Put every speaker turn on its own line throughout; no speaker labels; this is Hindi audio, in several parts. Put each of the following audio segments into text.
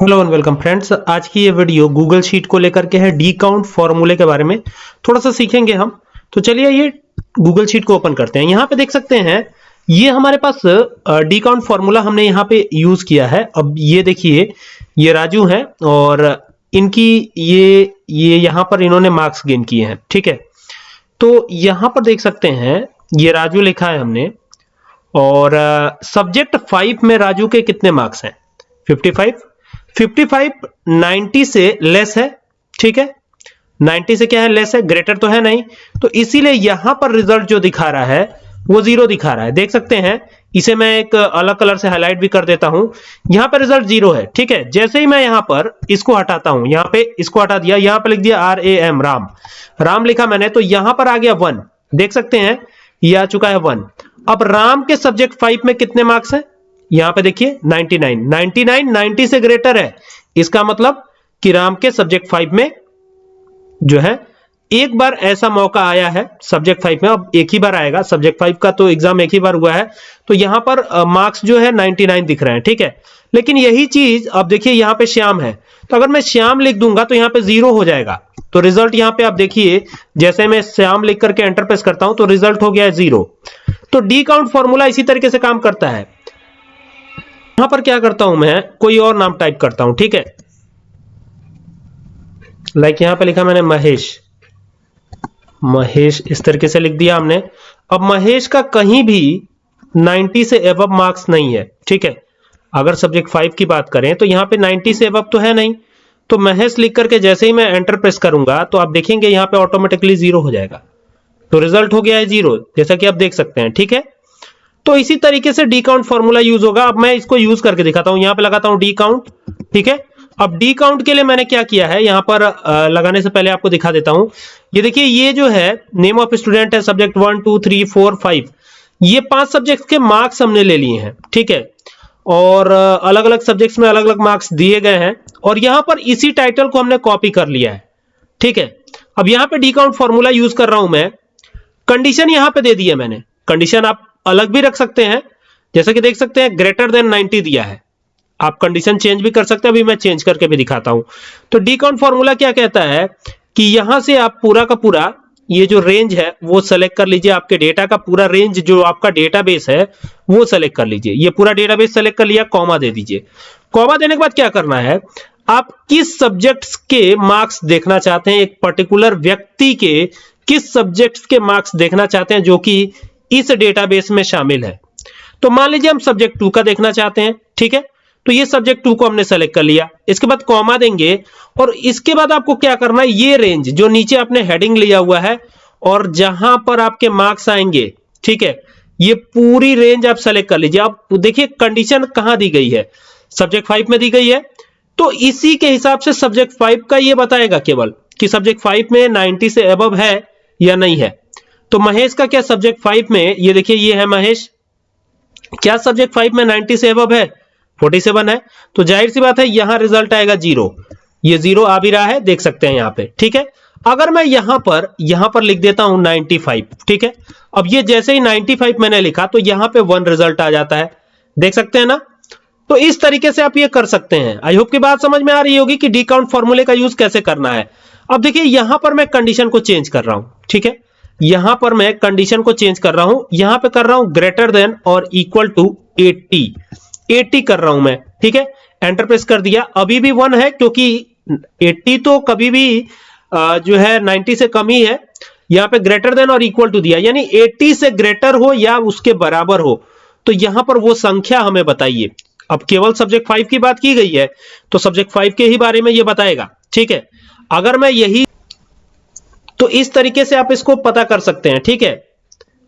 हेलो एंड वेलकम फ्रेंड्स आज की ये वीडियो गूगल शीट को लेकर के है डी काउंट फॉर्मूले के बारे में। थोड़ा सा सीखेंगे हम। तो चलिए ये गूगल शीट को ओपन करते हैं। यहाँ पे देख सकते हैं, ये हमारे पास डी काउंट फॉर्मूला हमने यहाँ पे यूज़ किया है। अब ये देखिए, ये राजू है और इनकी ये ये यहाँ पर इन्होंने मार्क्स गेन किए हैं। ठीक है? तो यहाँ पर देख सकते हैं, ये राजू लिखा है हमने। और सब्जेक्ट फाइव में राजू के कितने मार्क्स हैं? 55 55 90 से लेस है, ठीक है? 90 से क्या है? लेस है ग्रेटर तो है नहीं। तो इसीलिए यहाँ पर रिज़ल्ट जो दिखा रहा है, वो ज़ीरो दिखा रहा है। देख सकते हैं, इसे मैं एक अलग कलर से हाईलाइट भी कर देता हूँ। यहाँ पर रिज़ल्ट ज़ीरो है, ठीक है? जैसे ही मैं यहाँ पर इसको हटाता हूँ, यहाँ पे इसको हटा दिया, यहाँ पर लिख दिया R A M Ram. Ram लिखा मैंने तो यहाँ पर आ गया वन देख सकते हैं ये आ चुका है वन अब राम के सब्जेक्ट फाइव में कितने मार्क्स है? यहाँ पे देखिए 99 99 90 से ग्रेटर है। इसका मतलब कि राम के सब्जेक्ट फाइव में जो है, एक बार ऐसा मौका आया है सब्जेक्ट फाइव में, अब एक ही बार आएगा। सब्जेक्ट फाइव का तो एग्ज़ाम एक ही बार हुआ है। तो यहाँ पर मार्क्स जो है 99 दिख रहे हैं, ठीक है? लेकिन यही चीज़, अब देखिए, यहाँ पे श्याम है। तो अगर मैं श्याम लिख दूँगा तो यहाँ पे ज़ीरो हो जाएगा। तो रिज़ल्ट यहाँ पे आप देखिए, जैसे मैं श्याम लिख करके एंटर प्रेस करता हूँ तो रिज़ल्ट हो गया है ज़ीरो तो डी काउंट फॉर्मूला इसी तरीके से काम करता है। यहाँ पर क्या करता हूँ मैं, कोई और नाम टाइप करता हूँ, ठीक है? लाइक यहाँ पे लिखा मैंने महेश। महेश इस तरीके से लिख दिया हमने। अब महेश का कहीं भी 90 से एवब मार्क्स नहीं है, ठीक है? अगर सब्जेक्ट फाइव की बात करें तो यहाँ पे 90 से एवब तो है नहीं। तो महेश लिख करके जैसे ही मैं एंटर प्रेस करूँगा तो आप देखेंगे यहाँ पे ऑटोमेटिकली ज़ीरो हो जाएगा। तो रिज़ल्ट हो गया है ज़ीरो जैसा कि आप देख सकते हैं, ठीक है? तो इसी तरीके से डी काउंट फॉर्मूला यूज़ होगा। अब मैं इसको यूज़ करके दिखाता हूँ। यहाँ पे लगाता हूँ डी काउंट ठीक है? अब डी काउंट के लिए मैंने क्या किया है? यहाँ पर लगाने से पहले आपको दिखा देता हूँ। ये देखिए, ये जो है नेम ऑफ़ स्टूडेंट है subject one two three four five ये पाँच सब्जेक्ट के मार्क्स हमने ले लिए हैं, ठीक है? और अलग अलग सब्जेक्ट्स में अलग अलग मार्क्स दिए गए हैं। और यहाँ पर इसी टाइटल को हमने कॉपी कर लिया है, ठीक है? अब यहाँ पे डी काउंट फॉर्मूला यूज़ कर रहा हूँ मैं। कंडीशन यहाँ पे दे दी है मैंने। कंडीशन आप अलग भी रख सकते हैं। जैसे कि देख सकते हैं ग्रेटर देन 90 दिया है। आप कंडीशन चेंज भी कर सकते हैं, अभी मैं चेंज करके भी दिखाता हूँ। तो डी काउंट फॉर्मूला क्या कहता है कि यहाँ से आप पूरा का पूरा, ये जो रेंज है, वो सेलेक्ट कर लीजिए। आपके डेटा का पूरा रेंज जो आपका डेटाबेस है, वो सेलेक्ट कर लीजिए। ये पूरा डेटाबेस सेलेक्ट कर लिया कॉमा दे दीजिए। कॉमा देने के बाद क्या करना है? आप किस सब्जेक्ट्स के मार्क्स देखना चाहते हैं? एक पर्टिकुलर व्यक्ति के किस सब्जेक्ट्स के मार्क्स देखना चाहते हैं? जो कि इस डेटाबेस में शामिल है। तो मान लीजिए हम सब्जेक्ट टू का देखना चाहते हैं, ठीक है? तो ये सब्जेक्ट टू को हमने सेलेक्ट कर लिया। इसके बाद कॉमा देंगे और इसके बाद आपको क्या करना है? ये रेंज जो नीचे आपने हेडिंग लिया हुआ है और जहाँ पर आपके मार्क्स आएँगे, ठीक है? ये पूरी रेंज आप सेलेक्ट कर लीजिए। आप देखिए कंडीशन कहाँ दी गई है? सब्जेक्ट फाइव में दी गई है। तो इसी के हिसाब से सब्जेक्ट फाइव का ये बताएगा केवल कि सब्जेक्ट फाइव में 90 से अब है या नहीं है। तो महेश का क्या सब्जेक्ट फाइव में, ये देखिए, ये है महेश। क्या सब्जेक्ट फाइव में 90 से अब है? 47 है। तो ज़ाहिर सी बात है, यहाँ रिज़ल्ट आएगा ज़ीरो ये ज़ीरो आ भी रहा है, देख सकते हैं यहाँ पे, ठीक है? अगर मैं यहाँ पर यहाँ पर लिख देता हूँ 95 ठीक है? अब ये जैसे ही 95 मैंने लिखा तो यहाँ पे वन रिज़ल्ट आ जाता है। देख सकते हैं ना? तो इस तरीके से आप ये कर सकते हैं। आई होप की बात समझ में आ रही होगी कि डी काउंट फॉर्मूले का यूज़ कैसे करना है। अब देखिए, यहाँ पर मैं कंडीशन को चेंज कर रहा हूँ, ठीक है? यहाँ पर मैं कंडीशन को चेंज कर रहा हूँ। यहाँ पे कर रहा हूँ ग्रेटर देन और इक्वल टू 80 80 कर रहा हूँ मैं, ठीक है? एंटर प्रेस कर दिया। अभी भी वन है क्योंकि 80 तो कभी भी जो है 90 से कम ही है। यहाँ पे ग्रेटर देन और इक्वल टू दिया। यानी 80 से ग्रेटर हो या उसके बराबर हो। तो यहाँ पर वो संख्या हमें बताइए। अब केवल सब्जेक्ट फाइव की बात की गई है तो सब्जेक्ट फाइव के ही बारे में ये बताएगा, ठीक है? अगर मैं यही तो इस तरीके से आप इसको पता कर सकते हैं, ठीक है?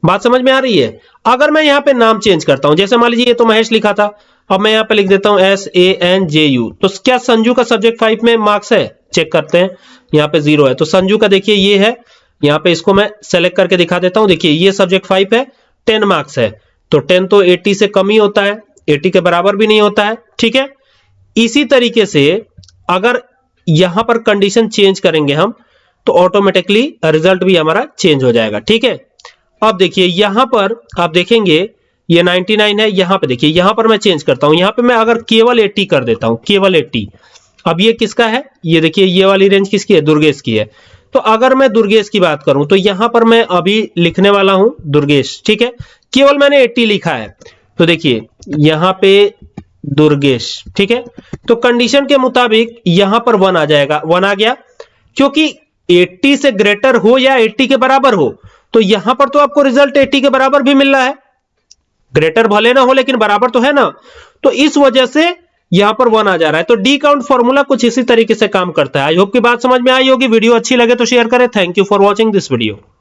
बात समझ में आ रही है? अगर मैं यहाँ पे नाम चेंज करता हूँ, जैसे मान लीजिए ये तो महेश लिखा था, अब मैं यहाँ पे लिख देता हूँ S A N J U तो क्या संजू का सब्जेक्ट फाइव में मार्क्स है? चेक करते हैं, यहाँ पे ज़ीरो है। तो संजू का देखिए ये है, यहाँ पे इसको मैं सेलेक्ट करके दिखा देता हूँ। देखिए, ये सब्जेक्ट फाइव है टेन मार्क्स है। तो टेन तो एटी से कम ही होता है एटी के बराबर भी नहीं होता है, ठीक है? इसी तरीके से अगर यहाँ पर कंडीशन चेंज करेंगे हम तो ऑटोमेटिकली रिज़ल्ट भी हमारा चेंज हो जाएगा, ठीक है? अब देखिए, यहाँ पर आप देखेंगे, ये 99 है, यहाँ पे देखिए, यहाँ पर मैं चेंज करता हूँ। यहाँ पे मैं अगर केवल 80 कर देता हूँ, केवल 80 अब ये किसका है? ये देखिए, ये वाली रेंज किसकी है? दुर्गेश की है। तो अगर मैं दुर्गेश की बात करूँ तो यहाँ पर मैं अभी लिखने वाला हूँ, दुर्गेश, ठीक है? केवल मैंने 80 लिखा है। तो देखिए, यहाँ पे दुर्गेश, ठीक है? तो कंडीशन के मुताबिक यहाँ पर वन आ जाएगा। वन आ गया, क्योंकि 80 से ग्रेटर हो या 80 के बराबर हो तो यहाँ पर तो आपको रिज़ल्ट 80 के बराबर भी मिल रहा है। ग्रेटर भले ना हो, लेकिन बराबर तो है ना। तो इस वजह से यहाँ पर वन आ जा रहा है। तो डी काउंट फॉर्मूला कुछ इसी तरीके से काम करता है। आई होप की बात समझ में आई होगी। वीडियो अच्छी लगे तो शेयर करें। Thank you for watching this video.